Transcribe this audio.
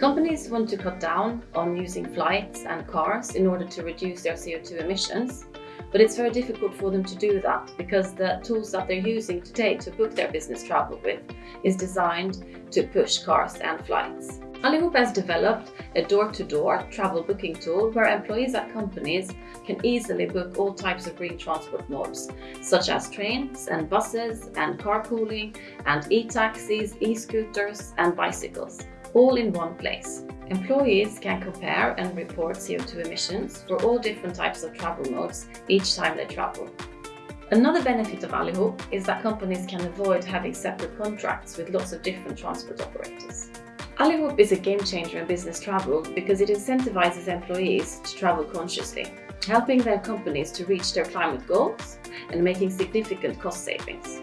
Companies want to cut down on using flights and cars in order to reduce their CO2 emissions, but it's very difficult for them to do that because the tools that they're using today to book their business travel with is designed to push cars and flights. Allihop has developed a door-to-door -door travel booking tool where employees at companies can easily book all types of green transport modes, such as trains and buses and carpooling and e-taxis, e-scooters and bicycles, all in one place. Employees can compare and report CO2 emissions for all different types of travel modes each time they travel. Another benefit of Allihop is that companies can avoid having separate contracts with lots of different transport operators. Allihop is a game changer in business travel because it incentivizes employees to travel consciously, helping their companies to reach their climate goals and making significant cost savings.